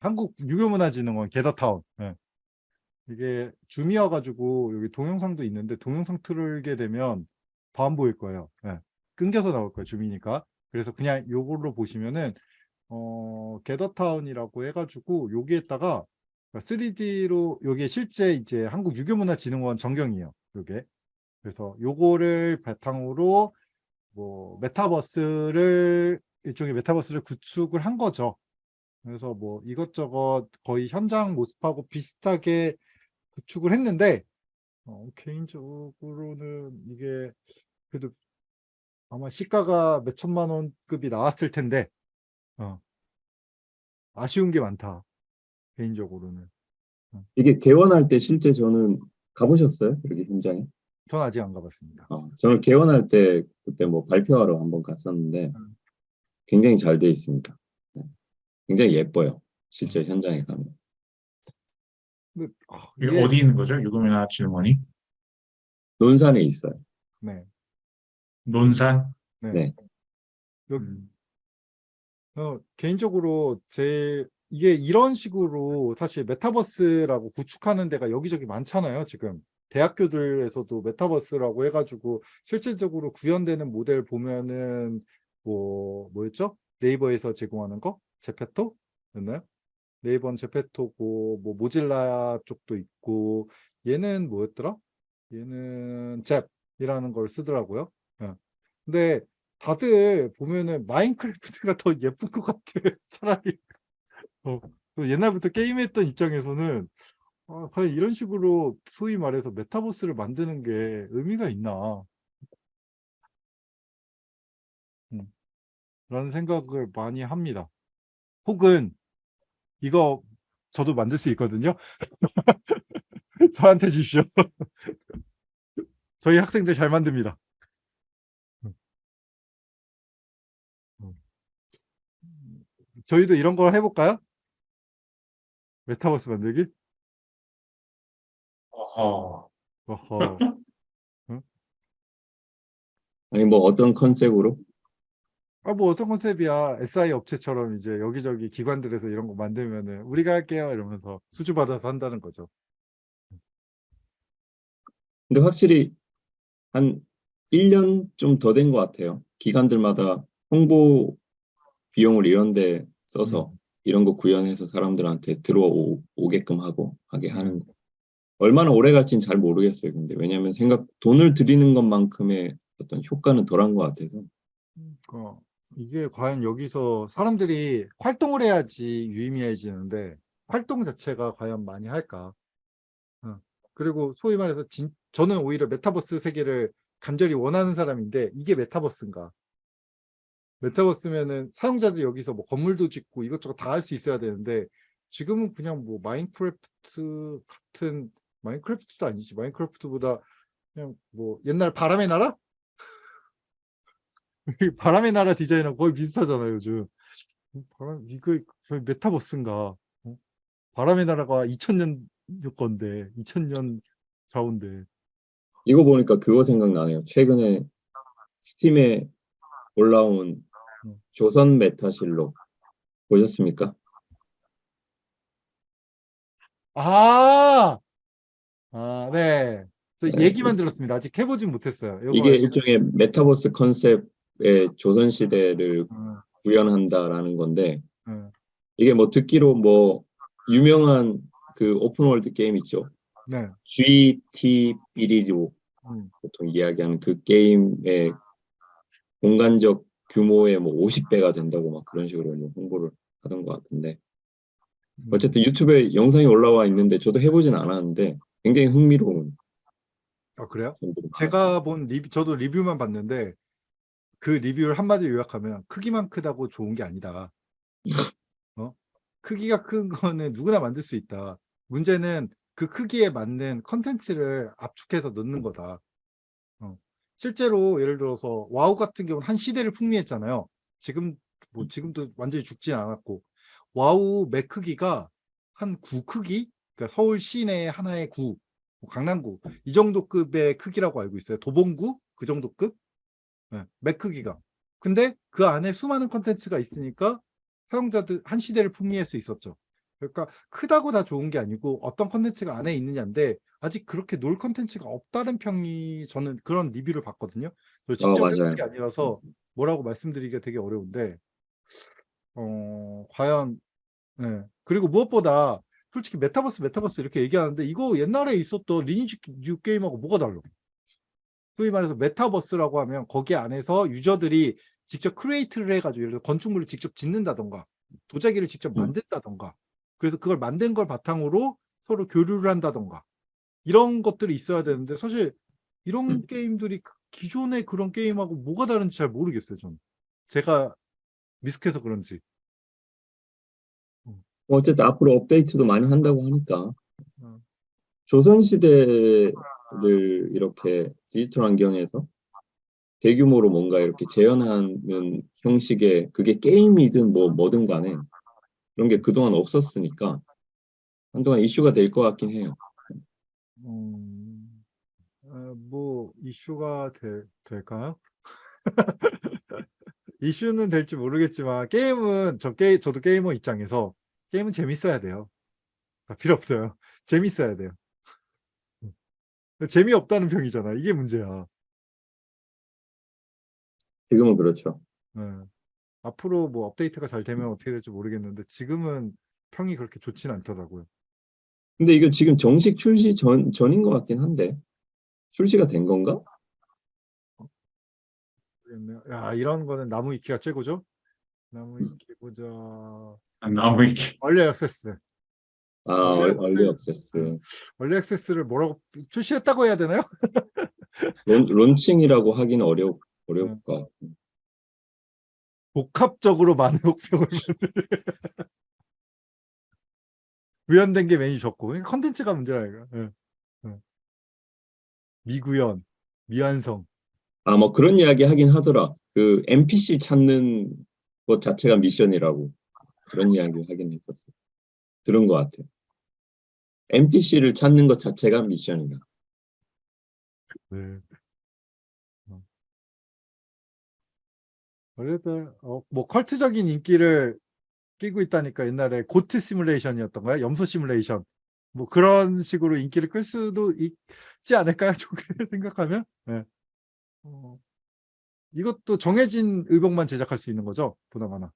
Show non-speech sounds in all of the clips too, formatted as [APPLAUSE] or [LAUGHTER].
한국 유교문화진흥원 게더타운. 예. 이게 줌이어 가지고 여기 동영상도 있는데 동영상 틀게 되면 더 안 보일 거예요. 예. 끊겨서 나올 거예요. 줌이니까. 그래서 그냥 요걸로 보시면은 어 게더타운이라고 해가지고 여기에다가 3D로 요게 실제 이제 한국 유교문화진흥원 전경이에요. 요게. 그래서 요거를 바탕으로 뭐 메타버스를 일종의 메타버스를 구축을 한 거죠. 그래서 뭐 이것저것 거의 현장 모습하고 비슷하게 구축을 했는데 어, 개인적으로는 이게 그래도 아마 시가가 몇 천만 원급이 나왔을 텐데 어, 아쉬운 게 많다 개인적으로는 이게 개원할 때 실제 저는 가보셨어요? 여기 현장에? 전 아직 안 가봤습니다. 어, 저는 개원할 때 그때 뭐 발표하러 한번 갔었는데 음. 굉장히 잘 돼 있습니다. 네. 굉장히 예뻐요. 실제 현장에 가면. 근데, 아, 이게 어디 있는 거죠? 유금이나 질문이? 논산에 있어요. 네, 논산? 네. 네. 여기 음, 어, 개인적으로 제 이게 이런 식으로 사실 메타버스라고 구축하는 데가 여기저기 많잖아요. 지금 대학교들에서도 메타버스라고 해가지고 실질적으로 구현되는 모델 보면은 뭐 뭐였죠? 네이버에서 제공하는 거 제페토였나요? 네이버는 제페토고 뭐 모질라 쪽도 있고 얘는 뭐였더라? 얘는 잽이라는 걸 쓰더라고요. 예. 근데 다들 보면은 마인크래프트가 [LAUGHS] 더 예쁜 것 같아 차라리 [LAUGHS] 어, 그 옛날부터 게임했던 입장에서는 아, 과연 이런 식으로 소위 말해서 메타버스를 만드는 게 의미가 있나 라는 생각을 많이 합니다 혹은 이거 저도 만들 수 있거든요 [LAUGHS] 저한테 주십시오 [LAUGHS] 저희 학생들 잘 만듭니다 저희도 이런 걸 해볼까요? 메타버스 만들기? 어허. 어허. [LAUGHS] 아니 뭐 어떤 컨셉으로? 아, 뭐 어떤 컨셉이야. SI 업체처럼 이제 여기저기 기관들에서 이런 거 만들면은 우리가 할게요 이러면서 수주 받아서 한다는 거죠. 근데 확실히 한 1년 좀 더 된 것 같아요. 기관들마다 홍보 비용을 이런 데 써서 음. 이런 거 구현해서 사람들한테 들어오게끔 하고 하게 하는 거. 얼마나 오래 갈지는 잘 모르겠어요. 근데 왜냐하면 생각 돈을 들이는 것만큼의 어떤 효과는 덜한 것 같아서 어, 이게 과연 여기서 사람들이 활동을 해야지 유의미해지는데 활동 자체가 과연 많이 할까? 어, 그리고 소위 말해서 진, 저는 오히려 메타버스 세계를 간절히 원하는 사람인데 이게 메타버스인가? 메타버스면은 사용자들이 여기서 뭐 건물도 짓고 이것저것 다 할 수 있어야 되는데 지금은 그냥 뭐 마인크래프트 같은 마인크래프트도 아니지 마인크래프트보다 그냥 뭐 옛날 바람의 나라? 바람의 나라 디자인하고 거의 비슷하잖아요 요즘 바람 이거 메타버스인가 어? 바람의 나라가 2000년 건데 2000년 좌우인데 이거 보니까 그거 생각나네요. 최근에 스팀에 올라온 음. 조선 메타실록 보셨습니까? 아, 아, 네. 저 네. 얘기만 들었습니다. 아직 해보진 못했어요. 이게 일종의 메타버스 컨셉의 조선 시대를 어, 구현한다라는 건데 어, 이게 뭐 듣기로 뭐 유명한 그 open world 게임 있죠. 네. GTB리로 음, 보통 이야기하는 그 게임의 공간적 규모의 뭐 50배가 된다고 막 그런 식으로 뭐 홍보를 하던 것 같은데 음. 어쨌든 유튜브에 영상이 올라와 있는데 저도 해보진 않았는데 굉장히 흥미로운 아, 그래요? 제가 본 리뷰, 저도 리뷰만 봤는데 그 리뷰를 한마디로 요약하면 크기만 크다고 좋은 게 아니다. 어? 크기가 큰 거는 누구나 만들 수 있다. 문제는 그 크기에 맞는 컨텐츠를 압축해서 넣는 거다. 어. 실제로 예를 들어서 와우 같은 경우는 한 시대를 풍미했잖아요. 지금 뭐 지금도 완전히 죽진 않았고 와우 맵 크기가 한 구 크기? 그러니까 서울 시내 하나의 구, 뭐 강남구 이 정도 급의 크기라고 알고 있어요. 도봉구 그 정도 급? 네, 맵 크기가. 근데 그 안에 수많은 컨텐츠가 있으니까 사용자들 한 시대를 풍미할 수 있었죠. 그러니까 크다고 다 좋은 게 아니고 어떤 컨텐츠가 안에 있느냐인데 아직 그렇게 놀 컨텐츠가 없다는 평이 저는 그런 리뷰를 봤거든요. 저 직접 맞아요. 해본 게 아니라서 뭐라고 말씀드리기가 되게 어려운데 어 과연 네. 그리고 무엇보다 솔직히 메타버스 메타버스 이렇게 얘기하는데 이거 옛날에 있었던 리니지류 게임하고 뭐가 달라? 소위 말해서 메타버스라고 하면 거기 안에서 유저들이 직접 create를 해가지고 예를 들어 건축물을 직접 짓는다던가 도자기를 직접 음. 만든다던가 그래서 그걸 만든 걸 바탕으로 서로 교류를 한다던가 이런 것들이 있어야 되는데 사실 이런 음. 게임들이 그 기존의 그런 게임하고 뭐가 다른지 잘 모르겠어요 저는 제가 미숙해서 그런지 뭐 어쨌든 앞으로 업데이트도 많이 한다고 하니까 음. 조선시대 를 이렇게 디지털 환경에서 대규모로 뭔가 이렇게 재현하는 형식의 그게 게임이든 뭐 뭐든 간에 그런 게 그동안 없었으니까 한동안 이슈가 될 것 같긴 해요. 음, 어, 뭐 이슈가 될, 될까요? [LAUGHS] 이슈는 될지 모르겠지만 게임은 저 게, 저도 게이머 입장에서 게임은 재밌어야 돼요. 아, 필요 없어요. 재밌어야 돼요. 음. 재미없다는 평이잖아. 이게 문제야. 지금은 그렇죠. 네. 앞으로 뭐 업데이트가 잘 되면 어떻게 될지 모르겠는데 지금은 평이 그렇게 좋진 않더라고요. 근데 이거 지금 정식 출시 전, 전인 것 같긴 한데 출시가 된 건가? 야 이런 거는 나무 위키가 최고죠? 나무 음. 위키 보자. 너무 이렇게 얼리 액세스. 아, earl- early access. early access를 뭐라고 출시했다고 해야 되나요? [LAUGHS] 론, 론칭이라고 하기는 어려, 어려울 것 같고. 복합적으로 많은 혹평을 구현된 게 메인이 적고 그러니까 컨텐츠가 문제라 이거. 예. 예. 미구현, 미완성. 아, 뭐 그런 이야기 하긴 하더라. 그 NPC 찾는 것 자체가 미션이라고 그런 이야기 하긴 했었어. 들은 것 같아. NPC를 찾는 것 자체가 미션이다. 네. 어. 어쨌든 어, 뭐 컬트적인 인기를 끼고 있다니까 옛날에 고트 시뮬레이션이었던가요? 염소 시뮬레이션. 뭐 그런 식으로 인기를 끌 수도 있지 않을까요? [LAUGHS] 좋게 생각하면. 네. 어, 이것도 정해진 의복만 제작할 수 있는 거죠? 보나마나.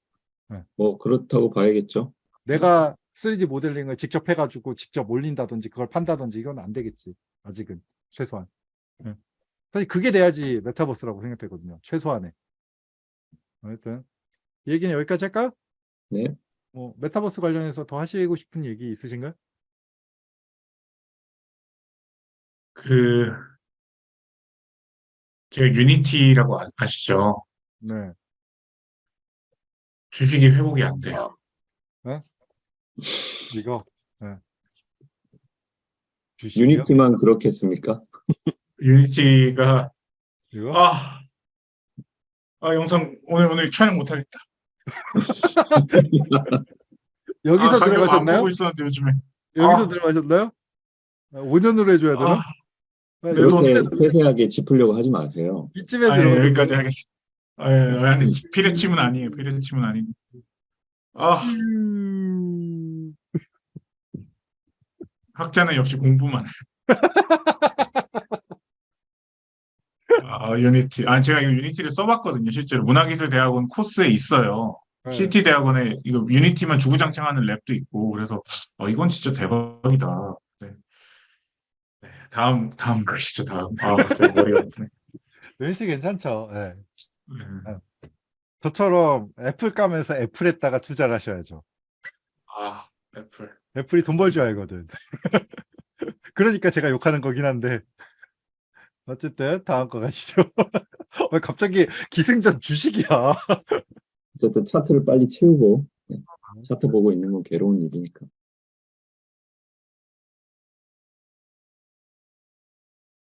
뭐 그렇다고 봐야겠죠. 내가 3D 모델링을 직접 해가지고 직접 올린다든지 그걸 판다든지 이건 안 되겠지. 아직은 최소한. 예. 사실 그게 돼야지 메타버스라고 생각되거든요. 최소한의. 하여튼 이 얘기는 여기까지 할까요? 네. 뭐 메타버스 관련해서 더 하시고 싶은 얘기 있으신가요? 그 제가 유니티라고 아- 아시죠? 네. 주식이 회복이 안 돼요. 이거. 네. 유니티만 그렇게 했습니까? [LAUGHS] 유니티가 이거? 아, 아 영상 오늘 오늘 촬영 못 하겠다. [LAUGHS] 여기서 아, 들어가셨나요? 보고 있었는데 요즘에. 여기서 아. 들어가셨나요? 5년으로 해줘야 되나? 아, 아, 내 돈- 그렇게 세세하게 짚으려고 하지 마세요. 이쯤에 아, 예, 들어가. 여기까지 하겠습니다. 아, 예, 아니 피레침은 아니에요. 피레침은 아니고. 아, 음... 학자는 역시 공부만. [LAUGHS] 아, 유니티. 아, 제가 이거 유니티를 써봤거든요. 실제로 문화기술대학원 코스에 있어요. 네. CT 대학원에 이거 유니티만 주구장창하는 lab도 있고 그래서 어, 이건 진짜 대박이다. 네. 네, 다음 다음 가시죠. 다음. 아, 머리가 [LAUGHS] 아프네. 유니티 괜찮죠. 네. 네. 저처럼 애플 까면서 애플에다가 투자를 하셔야죠. 아, 애플. 애플이 돈 벌 줄 알거든. [LAUGHS] 그러니까 제가 욕하는 거긴 한데. 어쨌든 다음 거 가시죠. 왜 [LAUGHS] 갑자기 기승전 주식이야. 어쨌든 차트를 빨리 채우고 네. 차트 보고 있는 건 괴로운 일이니까.